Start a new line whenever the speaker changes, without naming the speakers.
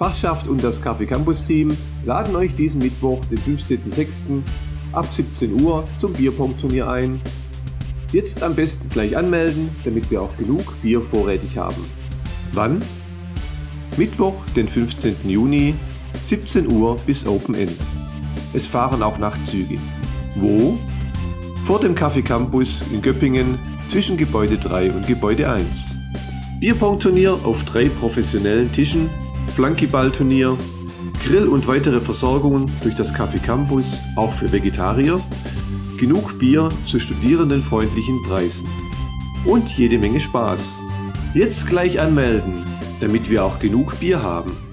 Fachschaft und das Kaffee Campus Team laden euch diesen Mittwoch, den 15.06. ab 17 Uhr zum Bierpong-Turnier ein. Jetzt am besten gleich anmelden, damit wir auch genug Bier vorrätig haben. Wann? Mittwoch, den 15. Juni, 17 Uhr bis Open End. Es fahren auch Nachtzüge. Wo? Vor dem Kaffee Campus in Göppingen zwischen Gebäude 3 und Gebäude 1. Bierpong-Turnier auf drei professionellen Tischen Flunkyball-Turnier, Grill und weitere Versorgungen durch das Café Campus, auch für Vegetarier, genug Bier zu studierendenfreundlichen Preisen und jede Menge Spaß. Jetzt gleich anmelden, damit wir auch genug Bier haben.